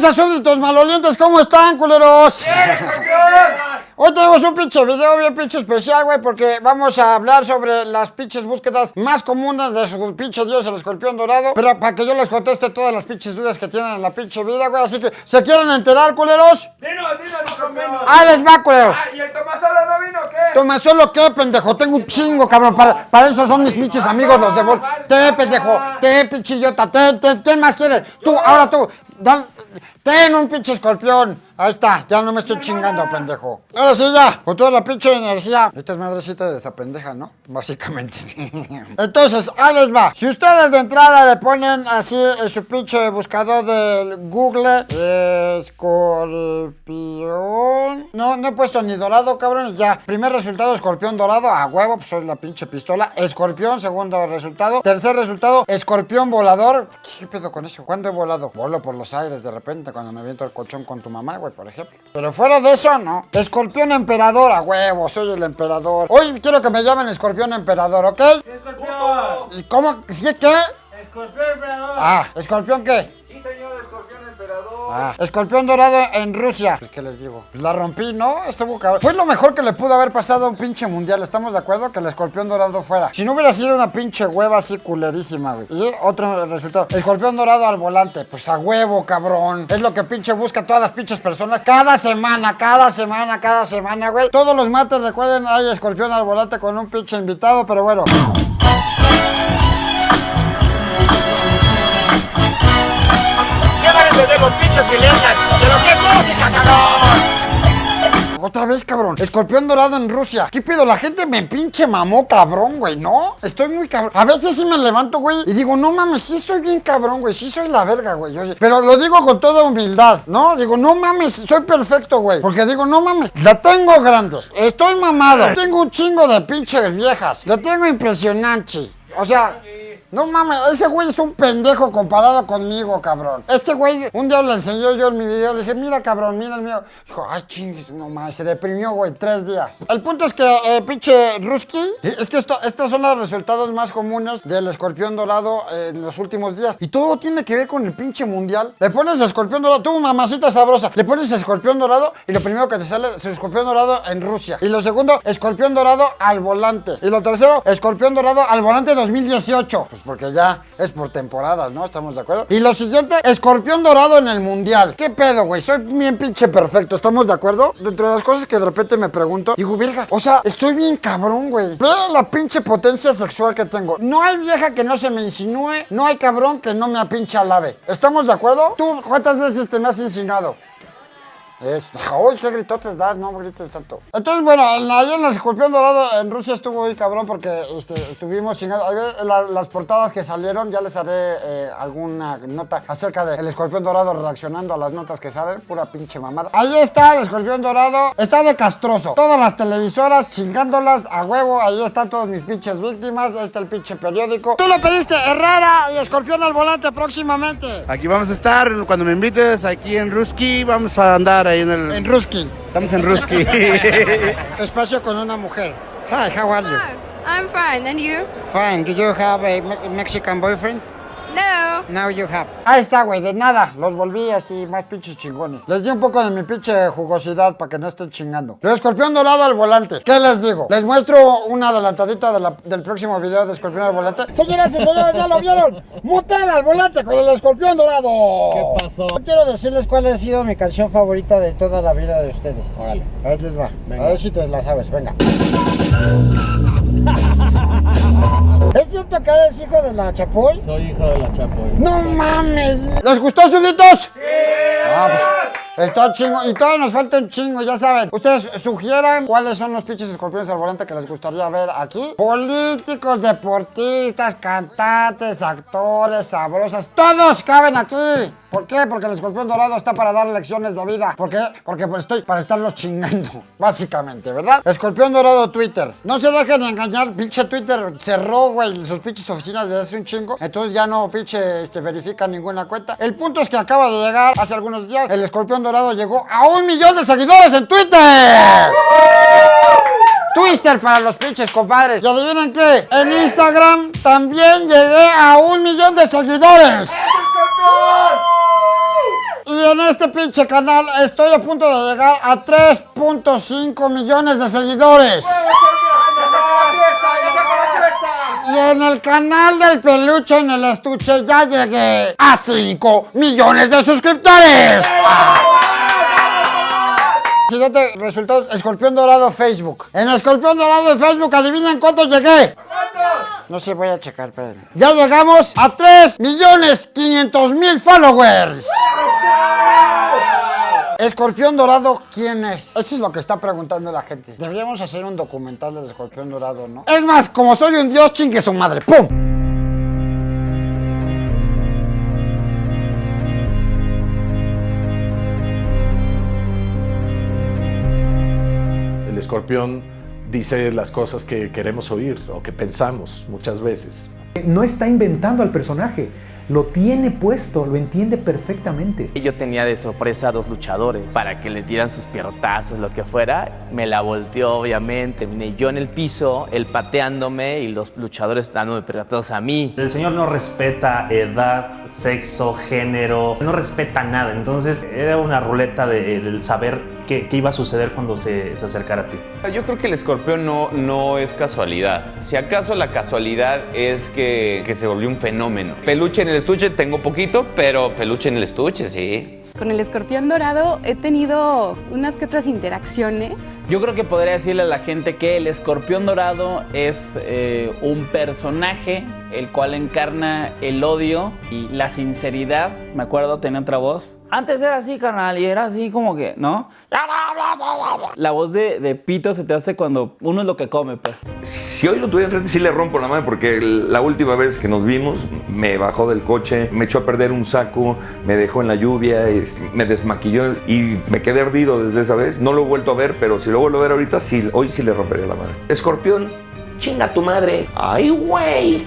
tranza, súbditos malolientes? ¿Cómo están, culeros? Hoy tenemos un pinche video bien pinche especial, güey, porque vamos a hablar sobre las pinches búsquedas más comunes de su pinche dios, el escorpión dorado. Pero para que yo les conteste todas las pinches dudas que tienen en la pinche vida, güey. Así que, ¿se quieren enterar, culeros? Dinos, dinos, más o menos. ¡Ahí les va, culero! Ah, ¿y el Tomasolo no vino o qué? Tomasolo, ¿qué, pendejo? Tengo un chingo, cabrón. Para, para eso son mis pinches amigos, los de Bol. Te, pendejo. Te, pinche idiota. Te, te, ¿quién más quiere? Tú, ahora tú. Ten un pinche escorpión. Ahí está, ya no me estoy chingando, pendejo. Ahora sí, ya, con toda la pinche energía. Esta es madrecita de esa pendeja, ¿no? Básicamente. Entonces, ahí les va. Si ustedes de entrada le ponen así en su pinche buscador del Google, escorpión. No, no he puesto ni dorado, cabrones. Ya, primer resultado, escorpión dorado. A huevo, pues soy la pinche pistola. Escorpión, segundo resultado. Tercer resultado, escorpión volador. ¿Qué pedo con eso? ¿Cuándo he volado? Volo por los aires de repente cuando me aviento el colchón con tu mamá, güey, por ejemplo. Pero fuera de eso, no. Escorpión emperador, a huevo, soy el emperador. Hoy quiero que me llamen escorpión emperador, ¿ok? Escorpión. ¿Y ¿Cómo? ¿Sí qué? Escorpión emperador. Ah, escorpión qué? Ah, escorpión dorado en Rusia. ¿Qué les digo? Pues la rompí, ¿no? Estuvo cabrón. Fue lo mejor que le pudo haber pasado a un pinche mundial. ¿Estamos de acuerdo? Que el escorpión dorado fuera. Si no hubiera sido una pinche hueva así culerísima, güey. Y otro resultado. Escorpión dorado al volante. Pues a huevo, cabrón. Es lo que pinche busca todas las pinches personas. Cada semana, cada semana, cada semana, güey. Todos los mates, recuerden, hay escorpión al volante con un pinche invitado, pero bueno. ¿Qué van a entender los pinches milenias? ¿Pero qué música, cabrón? Otra vez, cabrón. Escorpión dorado en Rusia. ¿Qué pedo? La gente me pinche mamó, cabrón, güey, ¿no? Estoy muy cabrón. A veces sí me levanto, güey, y digo, no mames, sí estoy bien cabrón, güey. Sí soy la verga, güey. Pero lo digo con toda humildad, ¿no? Digo, no mames, soy perfecto, güey. Porque digo, no mames, la tengo grande. Estoy mamado. Tengo un chingo de pinches viejas. Lo tengo impresionante. O sea... No mames, ese güey es un pendejo comparado conmigo, cabrón. Este güey, un día le enseñó yo en mi video, le dije, mira, cabrón, mira el mío. Dijo, ay, chingues, no mames, se deprimió, güey, tres días. El punto es que, eh, pinche Ruski, es que esto, estos son los resultados más comunes del escorpión dorado eh, en los últimos días. Y todo tiene que ver con el pinche mundial. Le pones escorpión dorado, tú, mamacita sabrosa, le pones escorpión dorado y lo primero que te sale es escorpión dorado en Rusia. Y lo segundo, escorpión dorado al volante. Y lo tercero, escorpión dorado al volante 2018. Pues porque ya es por temporadas, ¿no? ¿Estamos de acuerdo? Y lo siguiente, escorpión dorado en el mundial. ¿Qué pedo, güey? Soy bien pinche perfecto, ¿estamos de acuerdo? Dentro de las cosas que de repente me pregunto, digo, verga, o sea, estoy bien cabrón, güey. Ve la pinche potencia sexual que tengo. No hay vieja que no se me insinúe, no hay cabrón que no me apinche lave. ¿Estamos de acuerdo? ¿Tú cuántas veces te me has insinuado? Es, uy, qué gritotes das, no grites tanto. Entonces, bueno, en- ahí en el escorpión dorado en Rusia estuvo muy cabrón porque este, estuvimos chingando. La- las portadas que salieron, ya les haré eh, alguna nota acerca del escorpión dorado reaccionando a las notas que salen. Pura pinche mamada. Ahí está el escorpión dorado, está de castroso. Todas las televisoras chingándolas a huevo. Ahí están todas mis pinches víctimas. Ahí está el pinche periódico. Tú lo pediste, Herrera y escorpión al volante próximamente. Aquí vamos a estar cuando me invites aquí en Ruski. Vamos a andar ahí en el. En Ruski. Estamos en Ruski. Espacio con una mujer. Hi, how are you? Hi, I'm fine. And you? Fine. Do you have a Me- Mexican boyfriend? No. Now you have. Ahí está, güey, de nada. Los volví así más pinches chingones. Les di un poco de mi pinche jugosidad para que no estén chingando. El escorpión dorado al volante. ¿Qué les digo? Les muestro una adelantadita de la- del próximo video de escorpión al volante. Señoras y señores, ya lo vieron. Mutal al volante con el escorpión dorado. ¿Qué pasó? quiero decirles cuál ha sido mi canción favorita de toda la vida de ustedes. Órale. Ahí les va. A ver si te la sabes, venga. ¿Es cierto que eres hijo de la Chapoy? Soy hijo de la Chapoy. ¡No mames! ¿Les gustó, súbditos? ¡Sí! Ah, pues, está chingo. Y todavía nos falta un chingo, ya saben. Ustedes sugieran cuáles son los pinches escorpiones al volante que les gustaría ver aquí. Políticos, deportistas, cantantes, actores, sabrosas. ¡Todos caben aquí! ¿Por qué? Porque el escorpión dorado está para dar lecciones de vida. ¿Por qué? Porque pues estoy para estarlos chingando, básicamente, ¿verdad? Escorpión dorado Twitter. No se dejen engañar, pinche Twitter cerró, güey, sus pinches oficinas desde hace un chingo. Entonces ya no pinche este, verifica ninguna cuenta. El punto es que acaba de llegar hace algunos días. El escorpión dorado llegó a un millón de seguidores en Twitter. Twister para los pinches compadres. Y adivinen qué, en Instagram también llegué a un millón de seguidores. Y en este pinche canal estoy a punto de llegar a 3.5 millones de seguidores. Y en el canal del peluche en el estuche ya llegué a 5 millones de suscriptores. Siguiente resultados, Escorpión Dorado Facebook. En Escorpión Dorado de Facebook, adivinen cuánto llegué. No sé, voy a checar, espérenme. Ya llegamos a 3 millones 500 mil followers. Escorpión Dorado, ¿quién es? Eso es lo que está preguntando la gente. Deberíamos hacer un documental del Escorpión Dorado, ¿no? Es más, como soy un dios, chingue su madre. ¡Pum! El escorpión dice las cosas que queremos oír o que pensamos muchas veces. No está inventando al personaje, lo tiene puesto, lo entiende perfectamente. Yo tenía de sorpresa a dos luchadores para que le dieran sus pierrotazos, lo que fuera. Me la volteó, obviamente. Vine yo en el piso, él pateándome y los luchadores dándome pierrotazos a mí. El señor no respeta edad, sexo, género, no respeta nada. Entonces era una ruleta de- del saber qué, qué iba a suceder cuando se, se acercara a ti. Yo creo que el escorpión no, no es casualidad. Si acaso la casualidad es que, que se volvió un fenómeno. Peluche en el estuche tengo poquito, pero peluche en el estuche, sí. Con el escorpión dorado he tenido unas que otras interacciones. Yo creo que podría decirle a la gente que el escorpión dorado es eh, un personaje el cual encarna el odio y la sinceridad. Me acuerdo, tenía otra voz. Antes era así, carnal, y era así como que, ¿no? La voz de, de Pito se te hace cuando uno es lo que come, pues. Si hoy lo tuviera enfrente, sí le rompo la madre porque la última vez que nos vimos me bajó del coche, me echó a perder un saco, me dejó en la lluvia, me desmaquilló y me quedé ardido desde esa vez. No lo he vuelto a ver, pero si lo vuelvo a ver ahorita, sí, hoy sí le rompería la madre. Escorpión, chinga tu madre. Ay, güey.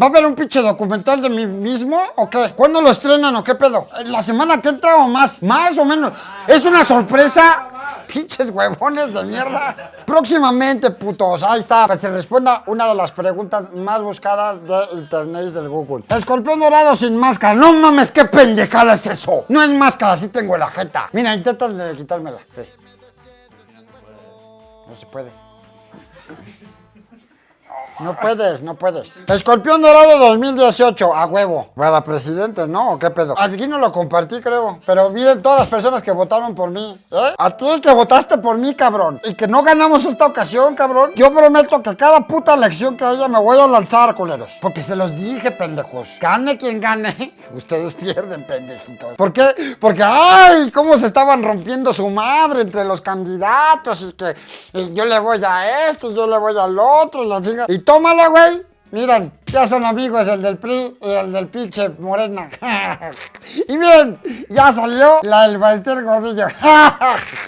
¿Va a haber un pinche documental de mí mismo o qué? ¿Cuándo lo estrenan o qué pedo? ¿La semana que entra o más? ¿Más o menos? ¿Es una sorpresa? Pinches huevones de mierda. Próximamente, putos. Ahí está. Que se responda una de las preguntas más buscadas de internet del Google. Escorpión dorado sin máscara. No mames, qué pendejada es eso. No es máscara, sí tengo la jeta. Mira, intenta quitármela. Sí. No se puede. No puedes, no puedes. Escorpión Dorado 2018, a huevo. Para presidente, ¿no? ¿O qué pedo? Aquí no lo compartí, creo. Pero miren todas las personas que votaron por mí. ¿Eh? A ti que votaste por mí, cabrón. Y que no ganamos esta ocasión, cabrón. Yo prometo que cada puta elección que haya me voy a lanzar, culeros. Porque se los dije, pendejos. Gane quien gane. Ustedes pierden, pendejitos. ¿Por qué? Porque, ay, cómo se estaban rompiendo su madre entre los candidatos. Y que yo le voy a este, yo le voy al otro. Y la chinga. Y tómala, güey. Miren, ya son amigos el del PRI y el del pinche Morena. y miren, ya salió la del Baester Gordillo.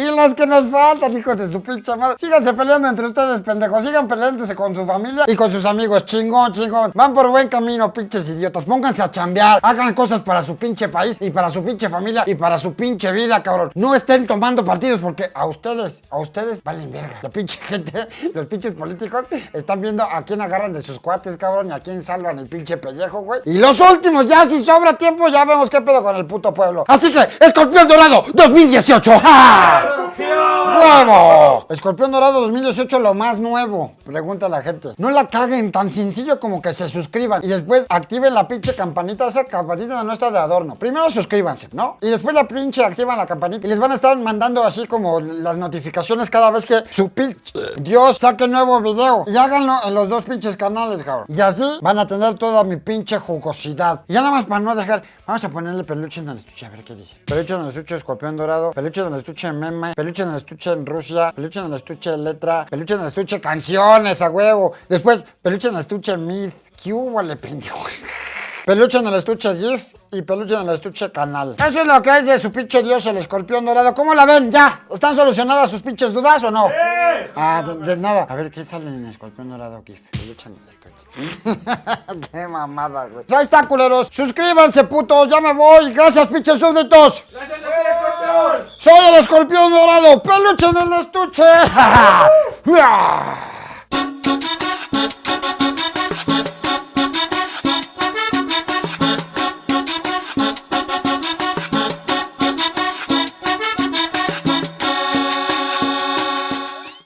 Y las que nos faltan, hijos de su pinche madre. Síganse peleando entre ustedes, pendejos. Sigan peleándose con su familia y con sus amigos. Chingón, chingón. Van por buen camino, pinches idiotas. Pónganse a chambear. Hagan cosas para su pinche país y para su pinche familia y para su pinche vida, cabrón. No estén tomando partidos porque a ustedes, a ustedes valen verga. La pinche gente, los pinches políticos están viendo a quién agarran de sus cuates, cabrón, y a quién salvan el pinche pellejo, güey. Y los últimos, ya si sobra tiempo, ya vemos qué pedo con el puto pueblo. Así que, Escorpión Dorado 2018. ¡Ja! ¡Vamos! Escorpión Dorado 2018, lo más nuevo. Pregunta la gente. No la caguen tan sencillo como que se suscriban y después activen la pinche campanita. Esa campanita no está de adorno. Primero suscríbanse, ¿no? Y después la pinche activan la campanita y les van a estar mandando así como las notificaciones cada vez que su pinche Dios saque nuevo video. Y háganlo en los dos pinches canales, cabrón. Y así van a tener toda mi pinche jugosidad. Y ya nada más para no dejar, vamos a ponerle peluche en el estuche, a ver qué dice. Peluche en el estuche Escorpión Dorado, peluche en el estuche Meme, peluche en el estuche en Rusia, peluche en el estuche Letra, peluche en el estuche Canciones, a huevo. Después, peluche en el estuche Mid. ¿Qué hubo, le pendejos? Peluche en el estuche GIF y peluche en el estuche canal. Eso es lo que hay de su pinche dios, el escorpión dorado. ¿Cómo la ven? ¿Ya? ¿Están solucionadas sus pinches dudas o no? Ah, de, de nada. A ver, ¿qué sale en el escorpión dorado GIF? Peluche en el estuche. Qué mamada, güey. Ahí está, culeros. Suscríbanse, putos. Ya me voy. Gracias, pinches súbditos. ¡Gracias, el escorpión dorado, peluche en el estuche.